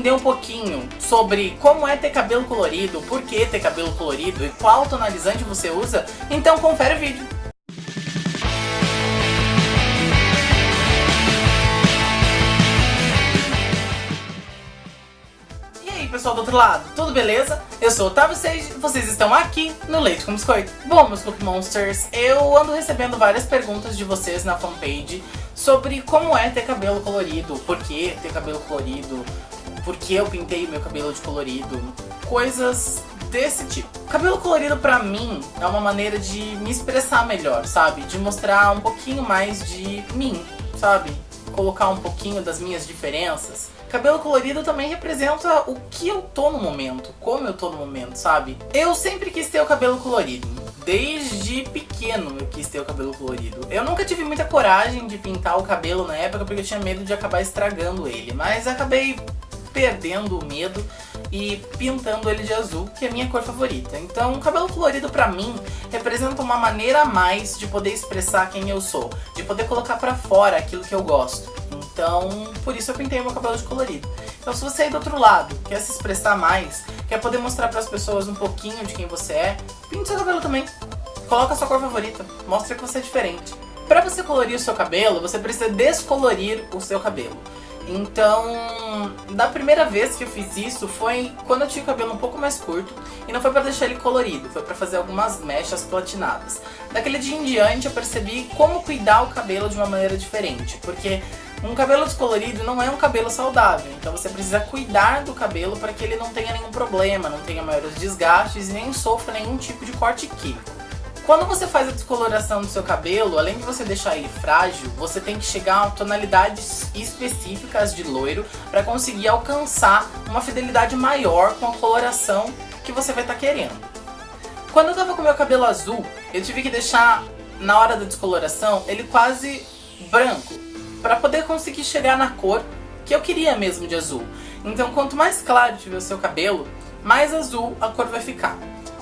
entender um pouquinho sobre como é ter cabelo colorido, por que ter cabelo colorido e qual tonalizante você usa, então confere o vídeo. pessoal do outro lado, tudo beleza? Eu sou o Otávio Sage e vocês estão aqui no Leite com Biscoito. Bom, meus Cookie Monsters, eu ando recebendo várias perguntas de vocês na fanpage sobre como é ter cabelo colorido, por que ter cabelo colorido, por que eu pintei meu cabelo de colorido, coisas desse tipo. Cabelo colorido pra mim é uma maneira de me expressar melhor, sabe? De mostrar um pouquinho mais de mim, sabe? Colocar um pouquinho das minhas diferenças. Cabelo colorido também representa o que eu tô no momento, como eu tô no momento, sabe? Eu sempre quis ter o cabelo colorido. Desde pequeno eu quis ter o cabelo colorido. Eu nunca tive muita coragem de pintar o cabelo na época porque eu tinha medo de acabar estragando ele. Mas acabei perdendo o medo e pintando ele de azul, que é a minha cor favorita. Então, o cabelo colorido pra mim representa uma maneira a mais de poder expressar quem eu sou, de poder colocar pra fora aquilo que eu gosto. Então, por isso eu pintei meu cabelo de colorido. Então, se você aí do outro lado quer se expressar mais, quer poder mostrar para as pessoas um pouquinho de quem você é, pinte seu cabelo também. Coloca a sua cor favorita, mostra que você é diferente. Para você colorir o seu cabelo, você precisa descolorir o seu cabelo. Então, da primeira vez que eu fiz isso foi quando eu tinha o cabelo um pouco mais curto e não foi pra deixar ele colorido, foi pra fazer algumas mechas platinadas. Daquele dia em diante eu percebi como cuidar o cabelo de uma maneira diferente, porque um cabelo descolorido não é um cabelo saudável, então você precisa cuidar do cabelo para que ele não tenha nenhum problema, não tenha maiores desgastes e nem sofra nenhum tipo de corte químico. Quando você faz a descoloração do seu cabelo, além de você deixar ele frágil, você tem que chegar a tonalidades específicas de loiro para conseguir alcançar uma fidelidade maior com a coloração que você vai estar tá querendo. Quando eu tava com meu cabelo azul, eu tive que deixar, na hora da descoloração, ele quase branco, para poder conseguir chegar na cor que eu queria mesmo de azul. Então quanto mais claro tiver o seu cabelo, mais azul a cor vai ficar.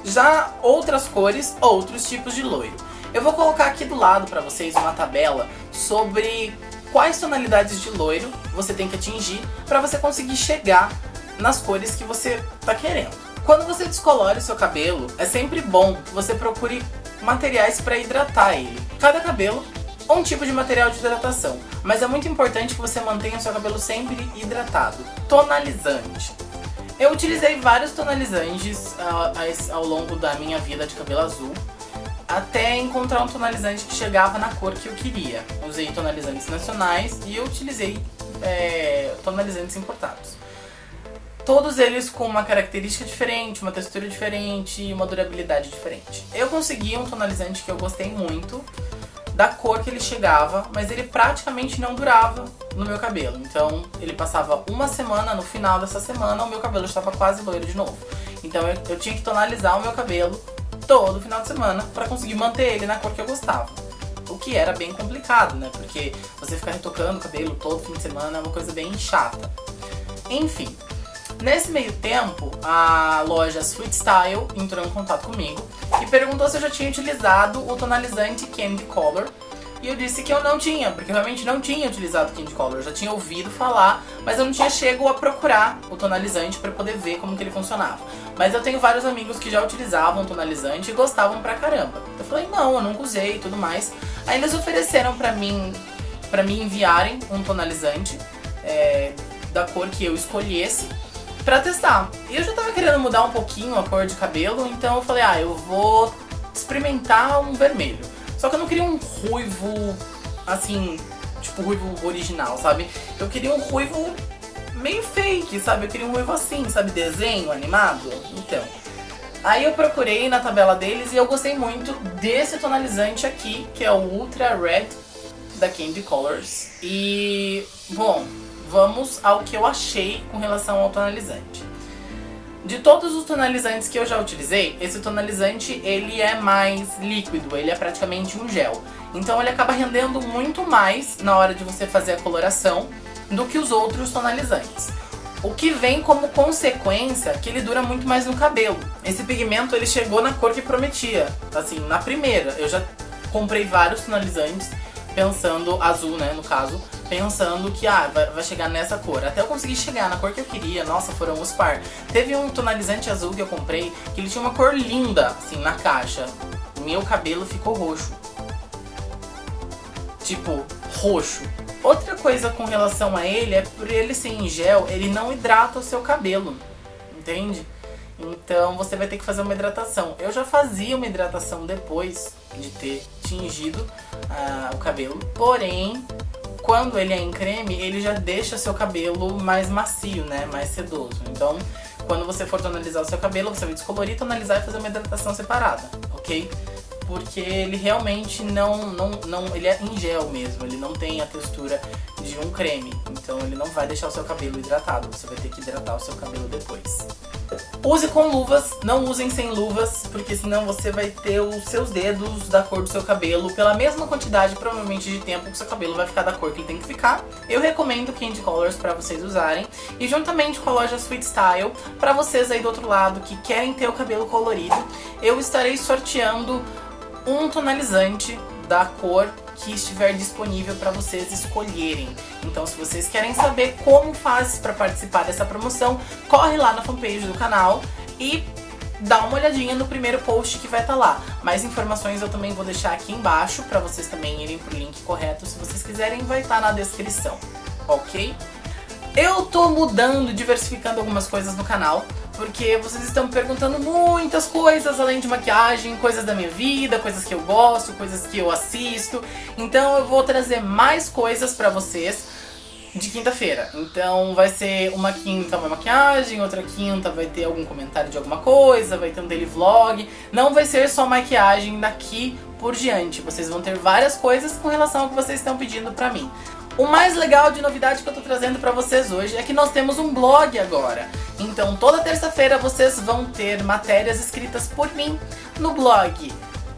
Já outras cores, outros tipos de loiro. Eu vou colocar aqui do lado para vocês uma tabela sobre quais tonalidades de loiro você tem que atingir para você conseguir chegar nas cores que você está querendo. Quando você descolore o seu cabelo, é sempre bom que você procure materiais para hidratar ele. Cada cabelo um tipo de material de hidratação, mas é muito importante que você mantenha o seu cabelo sempre hidratado. Tonalizante. Eu utilizei vários tonalizantes uh, ao longo da minha vida de cabelo azul, até encontrar um tonalizante que chegava na cor que eu queria. Usei tonalizantes nacionais e eu utilizei é, tonalizantes importados. Todos eles com uma característica diferente, uma textura diferente e uma durabilidade diferente. Eu consegui um tonalizante que eu gostei muito, da cor que ele chegava, mas ele praticamente não durava no meu cabelo. Então ele passava uma semana, no final dessa semana o meu cabelo estava quase loiro de novo. Então eu, eu tinha que tonalizar o meu cabelo todo final de semana para conseguir manter ele na cor que eu gostava. O que era bem complicado, né? Porque você ficar retocando o cabelo todo fim de semana é uma coisa bem chata. Enfim, Nesse meio tempo, a loja Sweet Style entrou em contato comigo e perguntou se eu já tinha utilizado o tonalizante Candy Color. E eu disse que eu não tinha, porque realmente não tinha utilizado Candy Color. Eu já tinha ouvido falar, mas eu não tinha chego a procurar o tonalizante para poder ver como que ele funcionava. Mas eu tenho vários amigos que já utilizavam tonalizante e gostavam pra caramba. Eu falei, não, eu nunca usei e tudo mais. Aí eles ofereceram pra mim, pra mim enviarem um tonalizante é, da cor que eu escolhesse pra testar. E eu já tava querendo mudar um pouquinho a cor de cabelo, então eu falei, ah, eu vou experimentar um vermelho. Só que eu não queria um ruivo, assim, tipo ruivo original, sabe? Eu queria um ruivo meio fake, sabe? Eu queria um ruivo assim, sabe? Desenho animado. Então, aí eu procurei na tabela deles e eu gostei muito desse tonalizante aqui, que é o Ultra Red da Candy Colors. E, bom, vamos ao que eu achei com relação ao tonalizante. De todos os tonalizantes que eu já utilizei, esse tonalizante ele é mais líquido, ele é praticamente um gel. Então ele acaba rendendo muito mais na hora de você fazer a coloração do que os outros tonalizantes. O que vem como consequência que ele dura muito mais no cabelo. Esse pigmento ele chegou na cor que prometia, assim, na primeira. Eu já comprei vários tonalizantes pensando, azul, né, no caso, pensando que, ah, vai, chegar nessa cor. Até eu conseguir chegar na cor que eu queria, nossa, foram os par. Teve um tonalizante azul que eu comprei, que ele tinha uma cor linda, assim, na caixa. Meu cabelo ficou roxo. Tipo, roxo. Outra coisa com relação a ele é por ele ser em gel, ele não hidrata o seu cabelo, entende? Então você vai ter que fazer uma hidratação. Eu já fazia uma hidratação depois de ter tingido uh, o cabelo, porém, quando ele é em creme, ele já deixa seu cabelo mais macio, né? Mais sedoso. Então, quando você for tonalizar o seu cabelo, você vai descolorir, tonalizar e fazer uma hidratação separada, ok? porque ele realmente não, não, não, ele é em gel mesmo, ele não tem a textura de um creme, então ele não vai deixar o seu cabelo hidratado, você vai ter que hidratar o seu cabelo depois. Use com luvas, não usem sem luvas, porque senão você vai ter os seus dedos da cor do seu cabelo pela mesma quantidade, provavelmente, de tempo que seu cabelo vai ficar da cor que ele tem que ficar. Eu recomendo Candy Colors para vocês usarem, e juntamente com a loja Sweet Style, para vocês aí do outro lado que querem ter o cabelo colorido, eu estarei sorteando um tonalizante da cor que estiver disponível para vocês escolherem. Então se vocês querem saber como faz para participar dessa promoção, corre lá na fanpage do canal e dá uma olhadinha no primeiro post que vai estar tá lá. Mais informações eu também vou deixar aqui embaixo para vocês também irem pro link correto. Se vocês quiserem, vai estar tá na descrição, ok? Eu tô mudando, diversificando algumas coisas no canal porque vocês estão me perguntando muitas coisas além de maquiagem, coisas da minha vida, coisas que eu gosto, coisas que eu assisto. Então eu vou trazer mais coisas pra vocês de quinta-feira. Então vai ser uma quinta uma maquiagem, outra quinta vai ter algum comentário de alguma coisa, vai ter um daily vlog. Não vai ser só maquiagem daqui por diante. Vocês vão ter várias coisas com relação ao que vocês estão pedindo pra mim. O mais legal de novidade que eu tô trazendo pra vocês hoje é que nós temos um blog agora. Então toda terça-feira vocês vão ter matérias escritas por mim no blog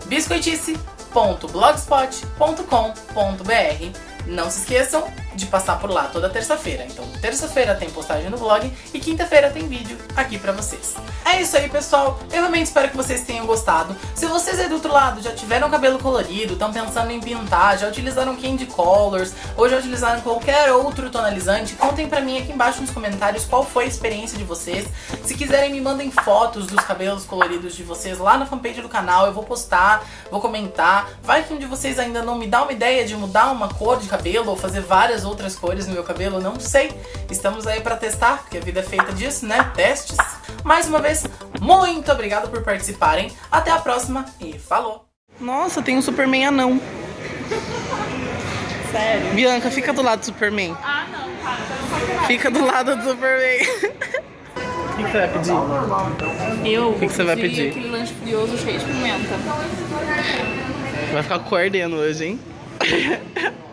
biscoitice.blogspot.com.br Não se esqueçam de passar por lá toda terça-feira. Então, terça-feira tem postagem no blog e quinta-feira tem vídeo aqui pra vocês. É isso aí, pessoal. Eu realmente espero que vocês tenham gostado. Se vocês aí do outro lado já tiveram cabelo colorido, estão pensando em pintar, já utilizaram Candy Colors ou já utilizaram qualquer outro tonalizante, contem pra mim aqui embaixo nos comentários qual foi a experiência de vocês. Se quiserem, me mandem fotos dos cabelos coloridos de vocês lá na fanpage do canal. Eu vou postar, vou comentar. Vai que um de vocês ainda não me dá uma ideia de mudar uma cor de cabelo ou fazer várias outras cores no meu cabelo, não sei. Estamos aí pra testar, porque a vida é feita disso, né? Testes. Mais uma vez, muito obrigado por participarem. Até a próxima e falou! Nossa, tem um Superman anão. Sério? Bianca, fica do lado do Superman. Ah, não, cara. Fica do lado do Superman. O que, que, você vai pedir? Eu o que, que você vai pedir? aquele lanche frioso cheio de pimenta. Vai ficar com hoje, hein?